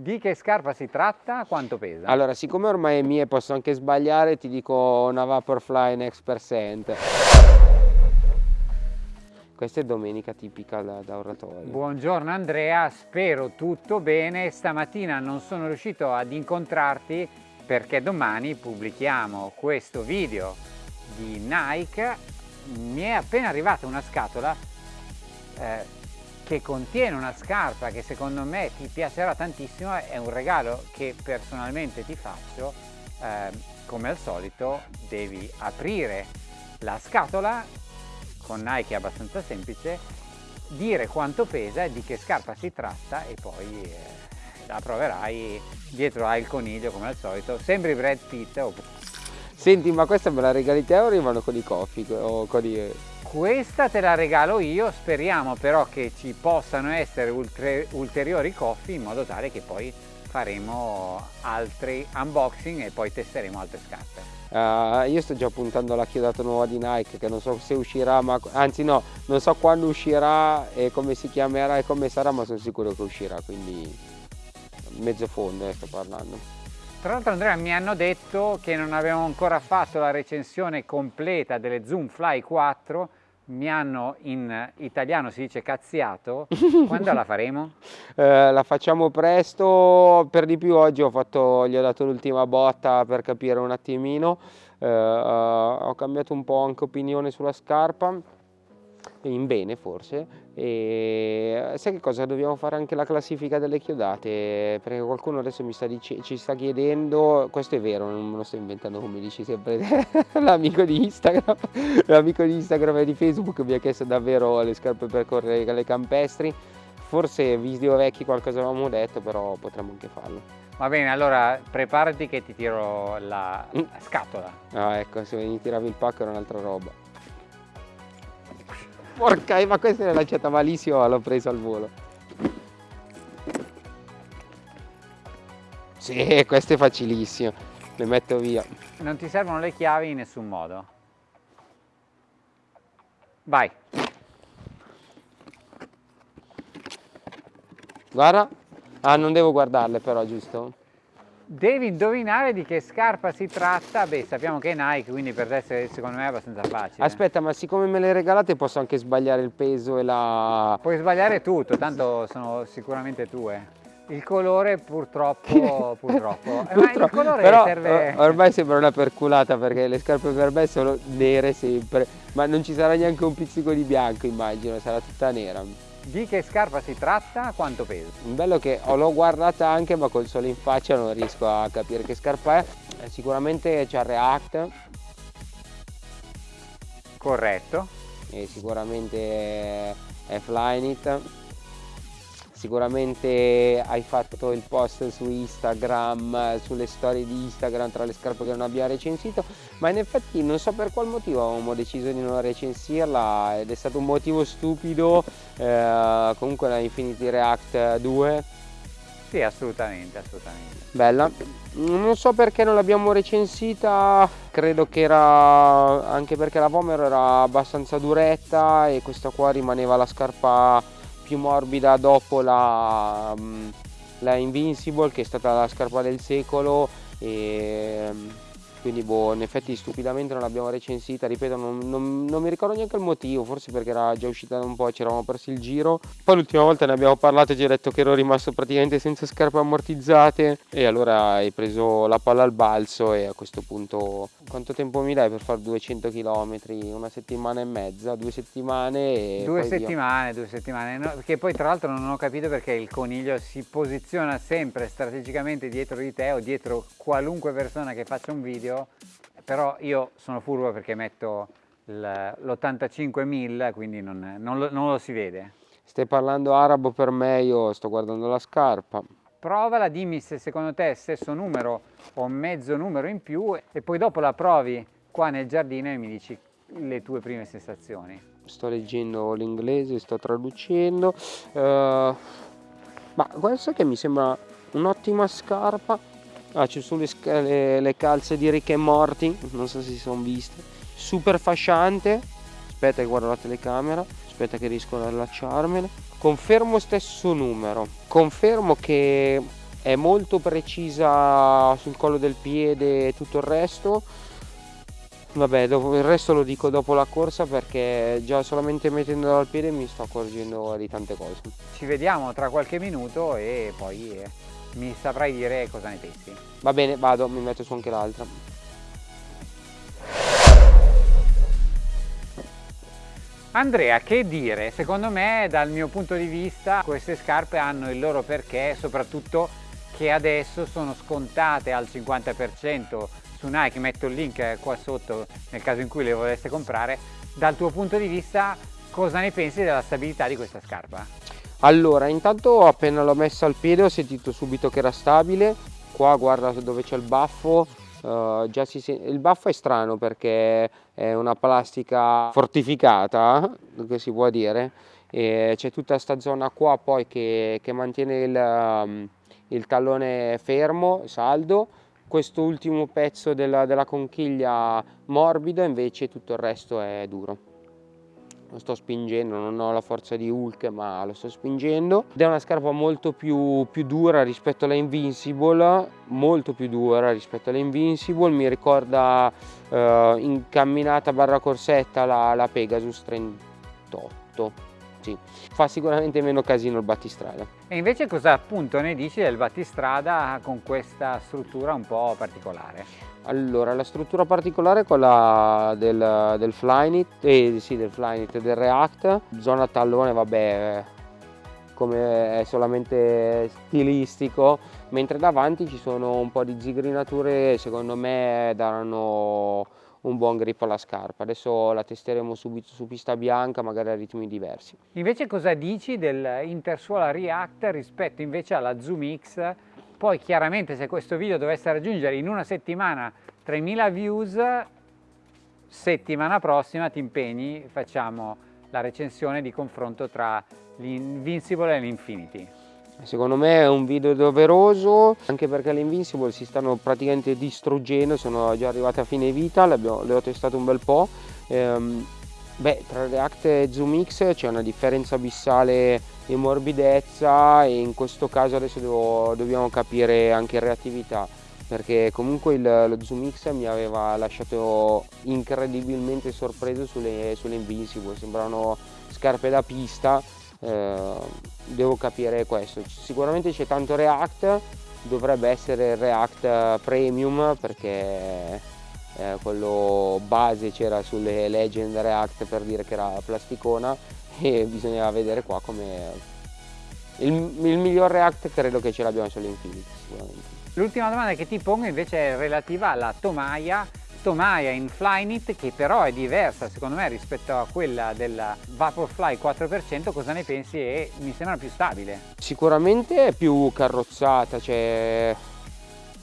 Di che scarpa si tratta? Quanto pesa? Allora, siccome ormai è mia e posso anche sbagliare, ti dico una Vaporfly Next Percent. Questa è domenica tipica da, da oratorio. Buongiorno Andrea, spero tutto bene. Stamattina non sono riuscito ad incontrarti perché domani pubblichiamo questo video di Nike. Mi è appena arrivata una scatola eh, che contiene una scarpa che secondo me ti piacerà tantissimo, è un regalo che personalmente ti faccio, eh, come al solito devi aprire la scatola, con Nike è abbastanza semplice, dire quanto pesa e di che scarpa si tratta e poi eh, la proverai, dietro il coniglio come al solito, sembri Brad Pitt. Senti ma questa me la regali te o arrivano con i coffee o con i questa te la regalo io, speriamo però che ci possano essere ulteriori coffee in modo tale che poi faremo altri unboxing e poi testeremo altre scarpe. Uh, io sto già puntando alla chiodata nuova di Nike che non so se uscirà, ma anzi no, non so quando uscirà e come si chiamerà e come sarà, ma sono sicuro che uscirà, quindi mezzo fondo eh, sto parlando. Tra l'altro Andrea mi hanno detto che non abbiamo ancora fatto la recensione completa delle Zoom Fly 4 mi hanno in italiano si dice cazziato, quando la faremo? Eh, la facciamo presto, per di più oggi ho fatto, gli ho dato l'ultima botta per capire un attimino, eh, ho cambiato un po' anche opinione sulla scarpa, in bene forse, e sai che cosa? Dobbiamo fare anche la classifica delle chiodate, perché qualcuno adesso mi sta ci sta chiedendo, questo è vero, non me lo sto inventando come dici sempre l'amico di Instagram, l'amico di Instagram e di Facebook mi ha chiesto davvero le scarpe per correre le campestri, forse video vecchi qualcosa avevamo detto, però potremmo anche farlo. Va bene, allora preparati che ti tiro la, la scatola. Ah ecco, se mi tiravi il pacco era un'altra roba. Porca, ma questa è lanciata malissimo, l'ho preso al volo. Sì, questo è facilissimo. Le metto via. Non ti servono le chiavi in nessun modo. Vai. Guarda. Ah, non devo guardarle però, giusto? Devi indovinare di che scarpa si tratta, beh sappiamo che è Nike, quindi per te secondo me è abbastanza facile. Aspetta, ma siccome me le regalate posso anche sbagliare il peso e la... Puoi sbagliare tutto, tanto sono sicuramente tue. Il colore purtroppo, purtroppo. Eh, ma il colore Però, serve... ormai sembra una perculata perché le scarpe per me sono nere sempre, ma non ci sarà neanche un pizzico di bianco immagino, sarà tutta nera. Di che scarpa si tratta? Quanto pesa? Bello che l'ho guardata anche ma col sole in faccia non riesco a capire che scarpa è. Eh, sicuramente c'è React. Corretto. E sicuramente è Flyknit sicuramente hai fatto il post su Instagram, sulle storie di Instagram tra le scarpe che non abbiamo recensito, ma in effetti non so per qual motivo avevamo deciso di non recensirla ed è stato un motivo stupido, eh, comunque la Infinity React 2. Sì, assolutamente, assolutamente. Bella. Non so perché non l'abbiamo recensita, credo che era anche perché la Vomero era abbastanza duretta e questa qua rimaneva la scarpa più morbida dopo la, mm, la Invincible che è stata la scarpa del secolo e mm, quindi boh, in effetti stupidamente non l'abbiamo recensita, ripeto non, non, non, mi ricordo neanche il motivo, forse perché era già uscita da un po', ci eravamo persi il giro, poi l'ultima volta ne abbiamo parlato e ci hai detto che ero rimasto praticamente senza scarpe ammortizzate e allora hai preso la palla al balzo e a questo punto quanto tempo mi dai per fare 200 km? Una settimana e mezza, due settimane? due settimane, via. due settimane, no, perché poi tra l'altro non ho capito perché il coniglio si posiziona sempre strategicamente dietro di te o dietro qualunque persona che faccia un video però io sono furbo perché metto l'85.000, quindi non, non, lo, non lo si vede. Stai parlando arabo per me, io sto guardando la scarpa. Provala, dimmi se secondo te è stesso numero o mezzo numero in più e poi dopo la provi qua nel giardino e mi dici le tue prime sensazioni. Sto leggendo l'inglese, sto traducendo. Uh, ma guarda che mi sembra un'ottima scarpa ah, ci sono le, le, le, calze di Rick e Morty non so se si sono viste super fasciante aspetta che guardo la telecamera aspetta che riesco ad allacciarmene. Confermo stesso numero. Confermo che è molto precisa sul collo del piede e tutto il resto. Vabbè dopo, il resto lo dico dopo la corsa perché già solamente mettendolo al piede mi sto accorgendo di tante cose. Ci vediamo tra qualche minuto e poi eh, mi saprai dire cosa ne pensi. Va bene vado mi metto su anche l'altra Andrea, che dire? Secondo me, dal mio punto di vista, queste scarpe hanno il loro perché, soprattutto che adesso sono scontate al 50% su Nike, metto il link qua sotto nel caso in cui le voleste comprare. Dal tuo punto di vista, cosa ne pensi della stabilità di questa scarpa? Allora, intanto appena l'ho messa al piede ho sentito subito che era stabile. Qua guarda dove c'è il baffo, Uh, il baffo è strano perché è una plastica fortificata, che si può dire, e c'è tutta questa zona qua poi che, che mantiene il, um, il, tallone fermo, saldo, questo ultimo pezzo della, della conchiglia morbido invece tutto il resto è duro lo sto spingendo, non ho la forza di Hulk ma lo sto spingendo. Ed è una scarpa molto più, più dura rispetto alla Invincible molto più dura rispetto alla Invincible. Mi ricorda eh, in camminata barra corsetta la, la Pegasus 38 sì, fa sicuramente meno casino il battistrada. E invece cosa appunto ne dici del battistrada con questa struttura un po' particolare? Allora, la struttura particolare è quella del, del Flyknit, eh, sì, del Flyknit, del React, zona tallone, vabbè, come è solamente stilistico, mentre davanti ci sono un po' di zigrinature, secondo me daranno un buon grip alla scarpa. Adesso la testeremo subito su pista bianca, magari a ritmi diversi. Invece cosa dici dell'Intersuola React rispetto invece alla Zoom X? Poi chiaramente se questo video dovesse raggiungere in una settimana 3000 views, settimana prossima ti impegni, facciamo la recensione di confronto tra l'Invincible e l'Infinity. Secondo me è un video doveroso anche perché le Invincible si stanno praticamente distruggendo, sono già arrivate a fine vita, le, abbiamo, le ho testate un bel po'. Ehm, beh, tra React e Zoom X c'è una differenza abissale in morbidezza e in questo caso adesso devo, dobbiamo capire anche reattività perché comunque il, lo Zoom X mi aveva lasciato incredibilmente sorpreso sulle, sulle Invincible, sembrano scarpe da pista eh, devo capire questo. Sicuramente c'è tanto React dovrebbe essere React Premium perché eh, quello base c'era sulle Legend React per dire che era plasticona e bisognava vedere qua come il, il miglior React credo che ce l'abbiamo sulle Infinity sicuramente. L'ultima domanda che ti pongo invece è relativa alla tomaia Tomaia in Flyknit che però è diversa secondo me rispetto a quella della Vaporfly 4% cosa ne pensi e mi sembra più stabile? Sicuramente è più carrozzata, cioè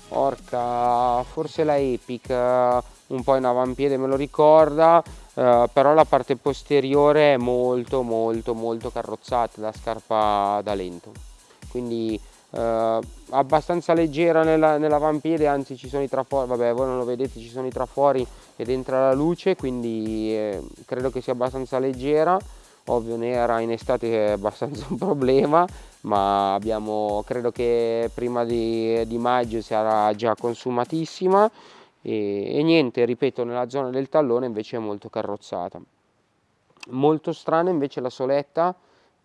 porca, forse la Epic un po' in avampiede me lo ricorda, eh, però la parte posteriore è molto molto molto carrozzata da scarpa da lento, quindi eh, abbastanza leggera nella, nell'avampiede anzi ci sono i trafori vabbè voi non lo vedete ci sono i trafori ed entra la luce quindi eh, credo che sia abbastanza leggera. Ovvio nera in estate è abbastanza un problema ma abbiamo credo che prima di, di maggio sarà già consumatissima. E, e niente ripeto nella zona del tallone invece è molto carrozzata. Molto strana invece la soletta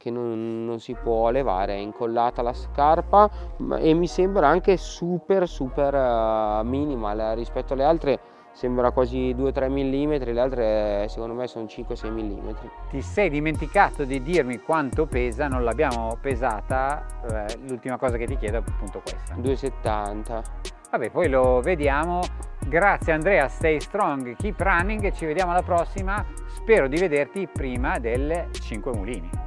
che non, non, si può levare, è incollata alla scarpa e mi sembra anche super super uh, minimal rispetto alle altre sembra quasi 2-3 mm, le altre secondo me sono 5-6 mm. Ti sei dimenticato di dirmi quanto pesa, non l'abbiamo pesata, eh, l'ultima cosa che ti chiedo è appunto questa. 2,70. Vabbè, poi lo vediamo. Grazie Andrea, stay strong, keep running, ci vediamo alla prossima. Spero di vederti prima delle 5 mulini.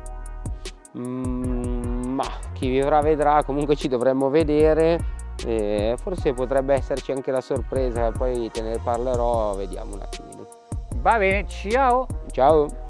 Mm, ma chi vivrà vedrà, comunque ci dovremmo vedere. E forse potrebbe esserci anche la sorpresa, poi te ne parlerò, vediamo un attimino. Va bene, ciao! Ciao!